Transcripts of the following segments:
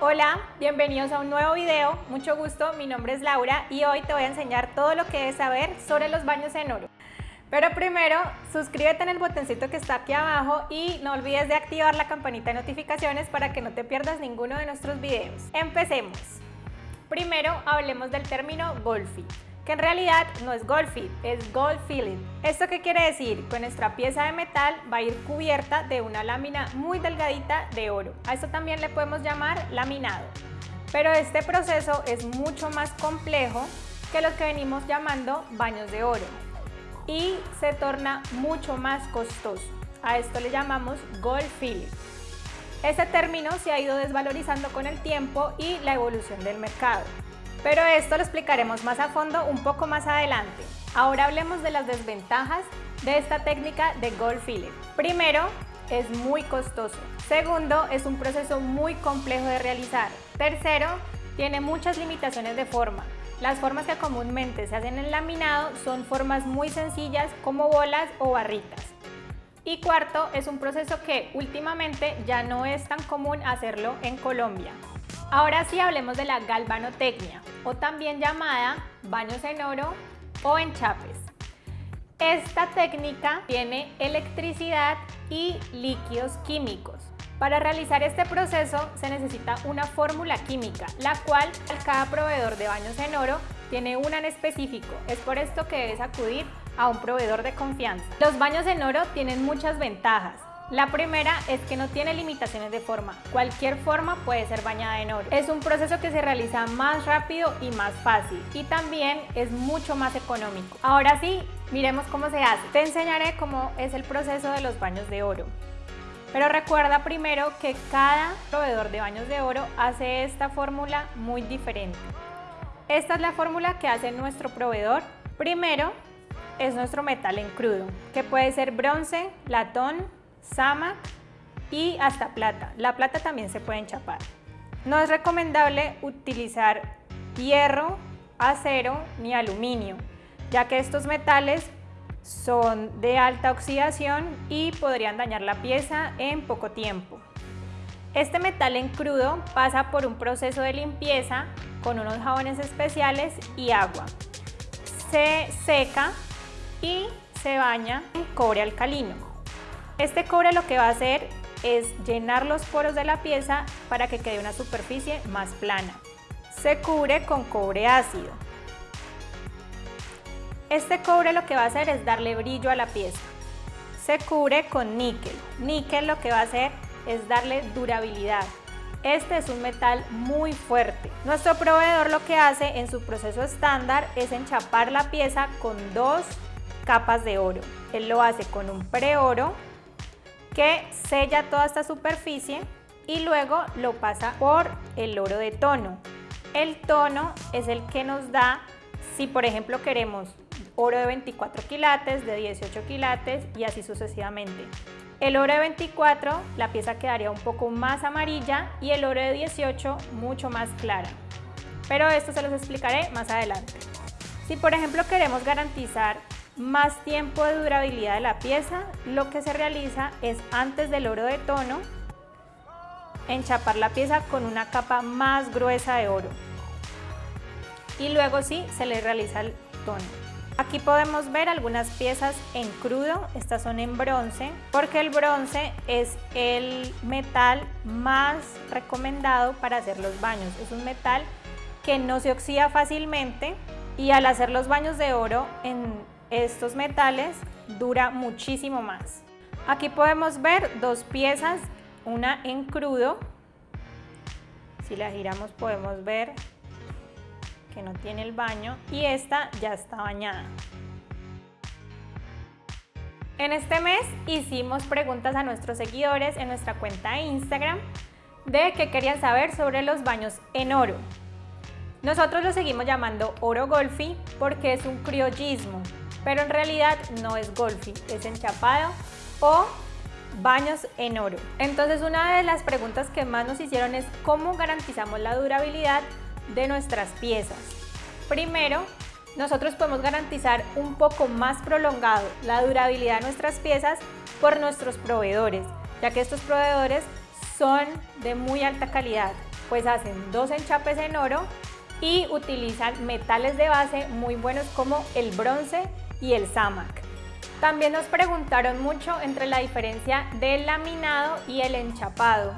Hola, bienvenidos a un nuevo video, mucho gusto, mi nombre es Laura y hoy te voy a enseñar todo lo que debes saber sobre los baños en oro. Pero primero, suscríbete en el botoncito que está aquí abajo y no olvides de activar la campanita de notificaciones para que no te pierdas ninguno de nuestros videos. Empecemos. Primero, hablemos del término Golfi que en realidad no es gold fit, es gold filling. ¿Esto qué quiere decir? Que nuestra pieza de metal va a ir cubierta de una lámina muy delgadita de oro. A esto también le podemos llamar laminado. Pero este proceso es mucho más complejo que lo que venimos llamando baños de oro y se torna mucho más costoso. A esto le llamamos gold filling. Este término se ha ido desvalorizando con el tiempo y la evolución del mercado. Pero esto lo explicaremos más a fondo un poco más adelante. Ahora hablemos de las desventajas de esta técnica de gold filling. Primero, es muy costoso. Segundo, es un proceso muy complejo de realizar. Tercero, tiene muchas limitaciones de forma. Las formas que comúnmente se hacen en laminado son formas muy sencillas como bolas o barritas. Y cuarto, es un proceso que últimamente ya no es tan común hacerlo en Colombia. Ahora sí hablemos de la galvanotecnia, o también llamada baños en oro o enchapes. Esta técnica tiene electricidad y líquidos químicos. Para realizar este proceso se necesita una fórmula química, la cual cada proveedor de baños en oro tiene una en específico. Es por esto que debes acudir a un proveedor de confianza. Los baños en oro tienen muchas ventajas. La primera es que no tiene limitaciones de forma. Cualquier forma puede ser bañada en oro. Es un proceso que se realiza más rápido y más fácil y también es mucho más económico. Ahora sí, miremos cómo se hace. Te enseñaré cómo es el proceso de los baños de oro. Pero recuerda primero que cada proveedor de baños de oro hace esta fórmula muy diferente. Esta es la fórmula que hace nuestro proveedor. Primero es nuestro metal en crudo, que puede ser bronce, latón, sama y hasta plata. La plata también se puede enchapar. No es recomendable utilizar hierro, acero ni aluminio, ya que estos metales son de alta oxidación y podrían dañar la pieza en poco tiempo. Este metal en crudo pasa por un proceso de limpieza con unos jabones especiales y agua. Se seca y se baña en cobre alcalino. Este cobre lo que va a hacer es llenar los poros de la pieza para que quede una superficie más plana. Se cubre con cobre ácido. Este cobre lo que va a hacer es darle brillo a la pieza. Se cubre con níquel. Níquel lo que va a hacer es darle durabilidad. Este es un metal muy fuerte. Nuestro proveedor lo que hace en su proceso estándar es enchapar la pieza con dos capas de oro. Él lo hace con un preoro que sella toda esta superficie y luego lo pasa por el oro de tono. El tono es el que nos da, si por ejemplo queremos oro de 24 quilates, de 18 quilates y así sucesivamente. El oro de 24, la pieza quedaría un poco más amarilla y el oro de 18 mucho más clara. Pero esto se los explicaré más adelante. Si por ejemplo queremos garantizar más tiempo de durabilidad de la pieza, lo que se realiza es antes del oro de tono, enchapar la pieza con una capa más gruesa de oro. Y luego sí, se le realiza el tono. Aquí podemos ver algunas piezas en crudo, estas son en bronce, porque el bronce es el metal más recomendado para hacer los baños. Es un metal que no se oxida fácilmente y al hacer los baños de oro en estos metales dura muchísimo más. Aquí podemos ver dos piezas, una en crudo, si la giramos podemos ver que no tiene el baño y esta ya está bañada. En este mes hicimos preguntas a nuestros seguidores en nuestra cuenta de Instagram de qué querían saber sobre los baños en oro. Nosotros lo seguimos llamando oro golfi porque es un criollismo, pero en realidad no es golfi, es enchapado o baños en oro. Entonces una de las preguntas que más nos hicieron es cómo garantizamos la durabilidad de nuestras piezas. Primero, nosotros podemos garantizar un poco más prolongado la durabilidad de nuestras piezas por nuestros proveedores, ya que estos proveedores son de muy alta calidad. pues hacen dos enchapes en oro y utilizan metales de base muy buenos como el bronce y el sámac. También nos preguntaron mucho entre la diferencia del laminado y el enchapado.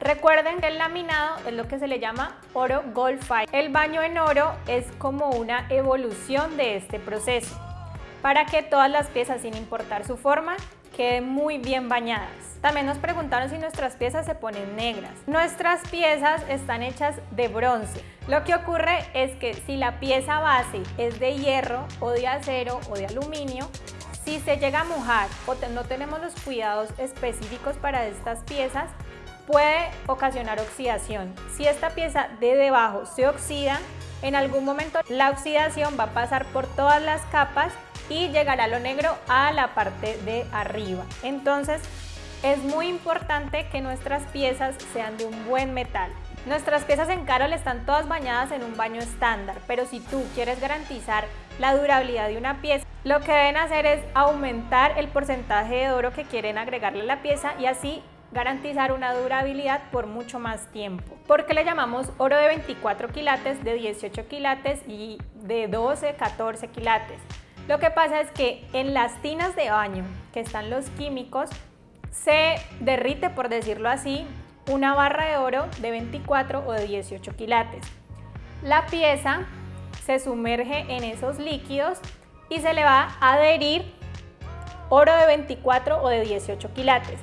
Recuerden que el laminado es lo que se le llama oro gold fire. El baño en oro es como una evolución de este proceso para que todas las piezas, sin importar su forma, queden muy bien bañadas. También nos preguntaron si nuestras piezas se ponen negras. Nuestras piezas están hechas de bronce. Lo que ocurre es que si la pieza base es de hierro o de acero o de aluminio, si se llega a mojar o no tenemos los cuidados específicos para estas piezas, puede ocasionar oxidación. Si esta pieza de debajo se oxida, en algún momento la oxidación va a pasar por todas las capas y llegará lo negro a la parte de arriba. Entonces es muy importante que nuestras piezas sean de un buen metal. Nuestras piezas en Carol están todas bañadas en un baño estándar, pero si tú quieres garantizar la durabilidad de una pieza, lo que deben hacer es aumentar el porcentaje de oro que quieren agregarle a la pieza y así garantizar una durabilidad por mucho más tiempo. ¿Por qué le llamamos oro de 24 quilates, de 18 quilates y de 12, 14 quilates? Lo que pasa es que en las tinas de baño que están los químicos, se derrite, por decirlo así, una barra de oro de 24 o de 18 quilates. La pieza se sumerge en esos líquidos y se le va a adherir oro de 24 o de 18 quilates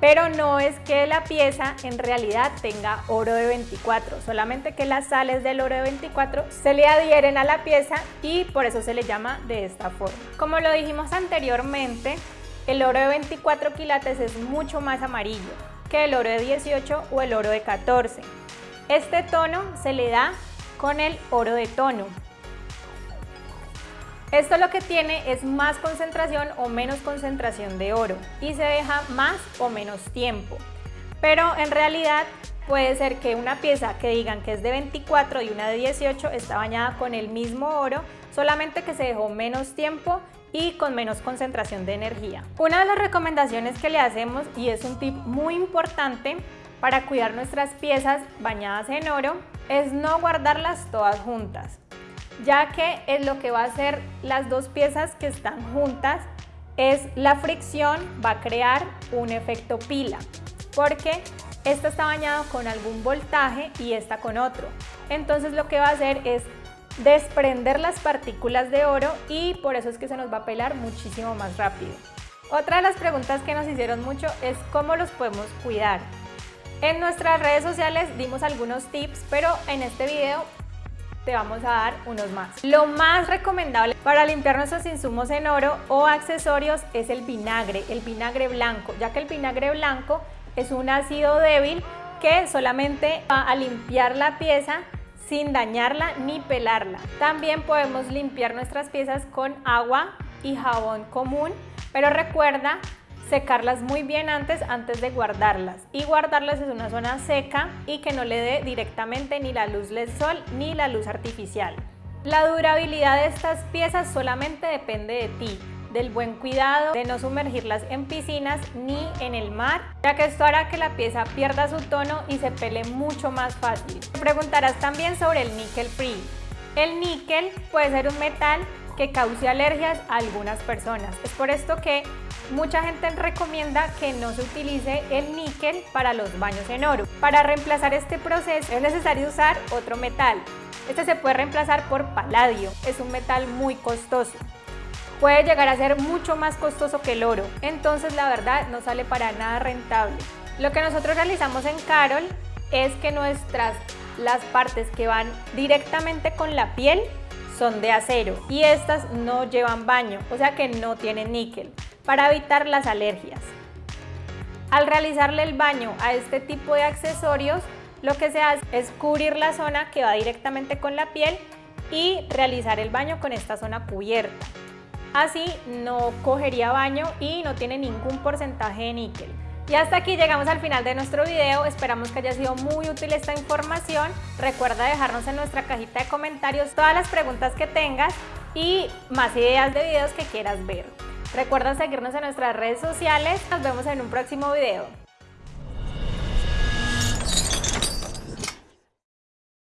pero no es que la pieza en realidad tenga oro de 24, solamente que las sales del oro de 24 se le adhieren a la pieza y por eso se le llama de esta forma. Como lo dijimos anteriormente, el oro de 24 quilates es mucho más amarillo que el oro de 18 o el oro de 14. Este tono se le da con el oro de tono, esto lo que tiene es más concentración o menos concentración de oro y se deja más o menos tiempo. Pero en realidad puede ser que una pieza que digan que es de 24 y una de 18 está bañada con el mismo oro, solamente que se dejó menos tiempo y con menos concentración de energía. Una de las recomendaciones que le hacemos, y es un tip muy importante para cuidar nuestras piezas bañadas en oro, es no guardarlas todas juntas ya que es lo que va a hacer las dos piezas que están juntas es la fricción va a crear un efecto pila porque esta está bañada con algún voltaje y esta con otro. Entonces lo que va a hacer es desprender las partículas de oro y por eso es que se nos va a pelar muchísimo más rápido. Otra de las preguntas que nos hicieron mucho es cómo los podemos cuidar. En nuestras redes sociales dimos algunos tips pero en este video te vamos a dar unos más. Lo más recomendable para limpiar nuestros insumos en oro o accesorios es el vinagre, el vinagre blanco, ya que el vinagre blanco es un ácido débil que solamente va a limpiar la pieza sin dañarla ni pelarla. También podemos limpiar nuestras piezas con agua y jabón común, pero recuerda secarlas muy bien antes, antes de guardarlas. Y guardarlas en una zona seca y que no le dé directamente ni la luz del sol ni la luz artificial. La durabilidad de estas piezas solamente depende de ti, del buen cuidado, de no sumergirlas en piscinas ni en el mar, ya que esto hará que la pieza pierda su tono y se pele mucho más fácil. Te preguntarás también sobre el níquel free. El níquel puede ser un metal que cause alergias a algunas personas. Es por esto que Mucha gente recomienda que no se utilice el níquel para los baños en oro. Para reemplazar este proceso es necesario usar otro metal. Este se puede reemplazar por paladio, es un metal muy costoso. Puede llegar a ser mucho más costoso que el oro, entonces la verdad no sale para nada rentable. Lo que nosotros realizamos en Carol es que nuestras, las partes que van directamente con la piel son de acero y estas no llevan baño, o sea que no tienen níquel para evitar las alergias. Al realizarle el baño a este tipo de accesorios, lo que se hace es cubrir la zona que va directamente con la piel y realizar el baño con esta zona cubierta. Así no cogería baño y no tiene ningún porcentaje de níquel. Y hasta aquí llegamos al final de nuestro video, esperamos que haya sido muy útil esta información. Recuerda dejarnos en nuestra cajita de comentarios todas las preguntas que tengas y más ideas de videos que quieras ver. Recuerda seguirnos en nuestras redes sociales. Nos vemos en un próximo video.